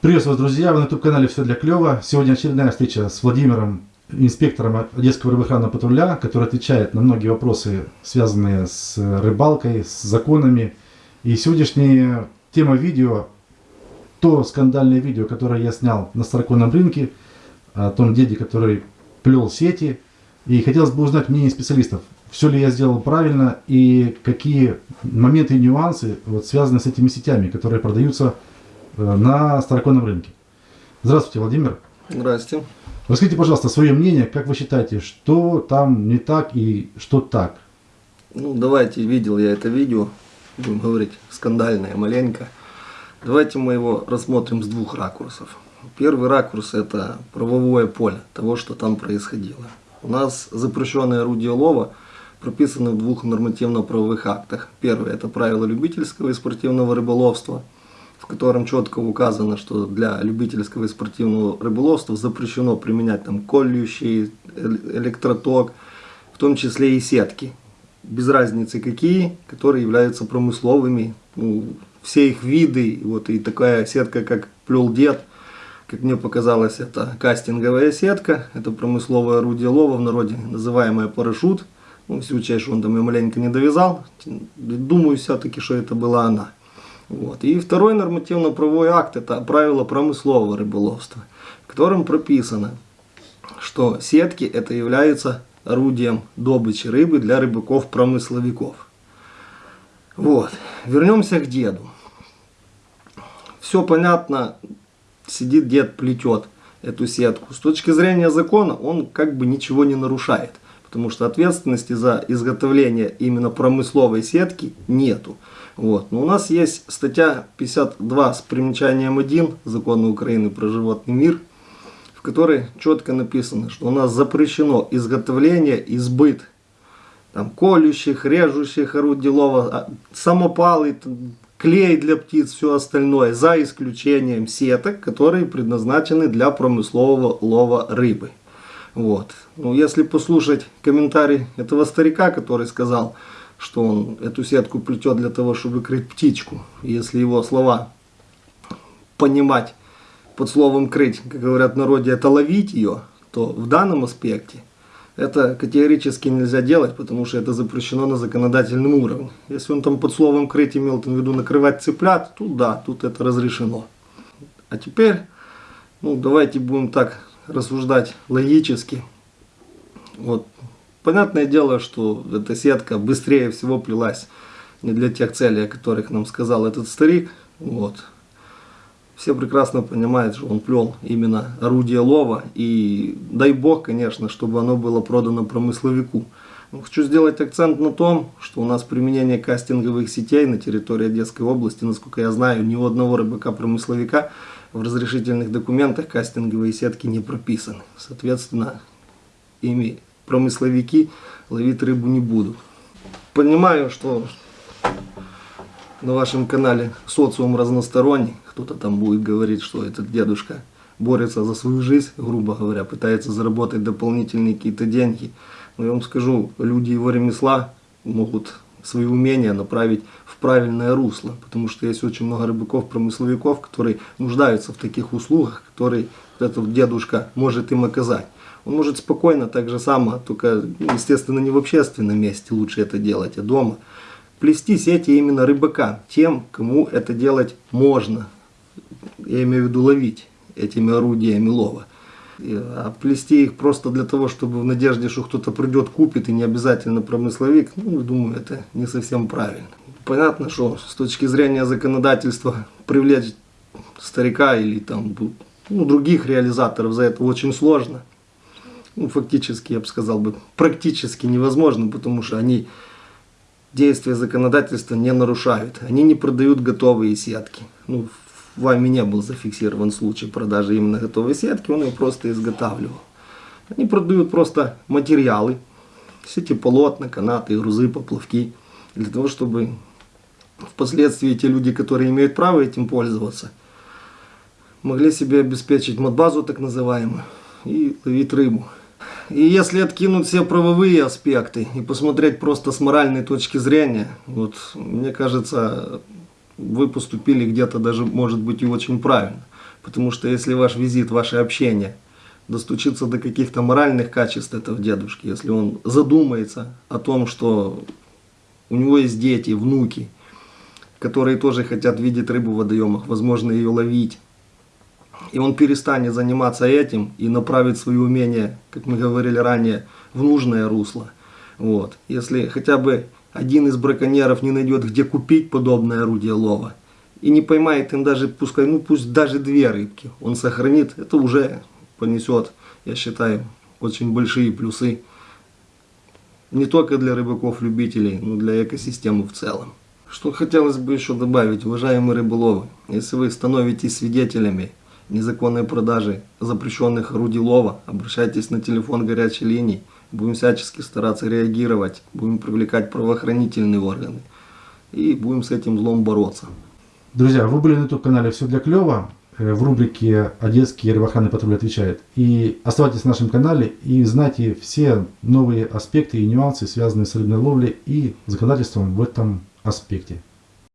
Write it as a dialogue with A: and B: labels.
A: Приветствую вас, друзья! Вы на YouTube-канале «Все для клёва». Сегодня очередная встреча с Владимиром, инспектором Одесского рыбоохранного патруля, который отвечает на многие вопросы, связанные с рыбалкой, с законами. И сегодняшняя тема видео, то скандальное видео, которое я снял на Староконном рынке, о том деде, который плел сети. И хотелось бы узнать мнение специалистов, все ли я сделал правильно и какие моменты и нюансы вот, связаны с этими сетями, которые продаются на староконном рынке. Здравствуйте, Владимир.
B: Здравствуйте.
A: Расскажите, пожалуйста, свое мнение, как вы считаете, что там не так и что так?
B: Ну, давайте, видел я это видео, будем говорить, скандальное маленько. Давайте мы его рассмотрим с двух ракурсов. Первый ракурс это правовое поле того, что там происходило. У нас запрещенное орудие лова прописано в двух нормативно-правовых актах. Первый это правила любительского и спортивного рыболовства – котором четко указано, что для любительского и спортивного рыболовства запрещено применять там колющий, электроток, в том числе и сетки. Без разницы какие, которые являются промысловыми. Ну, все их виды, вот и такая сетка, как плел дед, как мне показалось, это кастинговая сетка, это промысловое орудие лова, в народе называемое парашют. Ну, всю часть он там и маленько не довязал. Думаю все-таки, что это была она. Вот. И второй нормативно-правовой акт – это правило промыслового рыболовства, в котором прописано, что сетки – это является орудием добычи рыбы для рыбаков-промысловиков. Вот. Вернемся к деду. Все понятно, сидит дед, плетет эту сетку. С точки зрения закона он как бы ничего не нарушает, потому что ответственности за изготовление именно промысловой сетки нету. Вот. Но у нас есть статья 52 с примечанием 1 Закона Украины про животный мир, в которой четко написано, что у нас запрещено изготовление и сбыт там, колющих, режущих орудий лова, а, самопалы, клей для птиц, все остальное, за исключением сеток, которые предназначены для промыслового лова рыбы. Вот. Ну, если послушать комментарий этого старика, который сказал, что он эту сетку плетет для того, чтобы крыть птичку. Если его слова понимать под словом крыть, как говорят в народе, это ловить ее, то в данном аспекте это категорически нельзя делать, потому что это запрещено на законодательном уровне. Если он там под словом крыть имел в виду накрывать цыплят, тут да, тут это разрешено. А теперь, ну давайте будем так рассуждать логически. Вот Понятное дело, что эта сетка быстрее всего плелась не для тех целей, о которых нам сказал этот старик. Вот. Все прекрасно понимают, что он плел именно орудие лова. И дай бог, конечно, чтобы оно было продано промысловику. Но хочу сделать акцент на том, что у нас применение кастинговых сетей на территории Одесской области, насколько я знаю, ни у одного рыбака-промысловика в разрешительных документах кастинговые сетки не прописаны. Соответственно, ими промысловики ловить рыбу не будут. Понимаю, что на вашем канале социум разносторонний. Кто-то там будет говорить, что этот дедушка борется за свою жизнь, грубо говоря, пытается заработать дополнительные какие-то деньги. Но я вам скажу, люди его ремесла могут свои умения направить в правильное русло, потому что есть очень много рыбаков-промысловиков, которые нуждаются в таких услугах, которые этот дедушка может им оказать. Он может спокойно, так же само, только, ну, естественно, не в общественном месте лучше это делать, а дома. Плести сети именно рыбака, тем, кому это делать можно. Я имею в виду ловить этими орудиями лова. А плести их просто для того, чтобы в надежде, что кто-то придет, купит, и не обязательно промысловик, ну, думаю, это не совсем правильно. Понятно, что с точки зрения законодательства привлечь старика или там ну, других реализаторов за это очень сложно ну, фактически, я бы сказал, бы, практически невозможно, потому что они действия законодательства не нарушают. Они не продают готовые сетки. Ну, вами не был зафиксирован случай продажи именно готовой сетки, он ее просто изготавливал. Они продают просто материалы, сети полотна, канаты, грузы, поплавки, для того, чтобы впоследствии те люди, которые имеют право этим пользоваться, могли себе обеспечить модбазу так называемую и ловить рыбу. И если откинуть все правовые аспекты и посмотреть просто с моральной точки зрения, вот мне кажется, вы поступили где-то даже, может быть, и очень правильно. Потому что если ваш визит, ваше общение достучится до каких-то моральных качеств этого дедушки, если он задумается о том, что у него есть дети, внуки, которые тоже хотят видеть рыбу в водоемах, возможно, ее ловить, и он перестанет заниматься этим и направит свои умения, как мы говорили ранее, в нужное русло. Вот. Если хотя бы один из браконьеров не найдет, где купить подобное орудие лова, и не поймает им даже, пускай, ну пусть даже две рыбки, он сохранит, это уже понесет, я считаю, очень большие плюсы. Не только для рыбаков-любителей, но для экосистемы в целом. Что хотелось бы еще добавить, уважаемые рыболовы, если вы становитесь свидетелями незаконной продажи запрещенных орудий лова, обращайтесь на телефон горячей линии. Будем всячески стараться реагировать, будем привлекать правоохранительные органы и будем с этим злом бороться.
A: Друзья, вы были на YouTube-канале «Все для клёва» э, в рубрике «Одесский рыбохранный патруль отвечает». И оставайтесь на нашем канале и знайте все новые аспекты и нюансы, связанные с рыбной ловлей и законодательством в этом аспекте.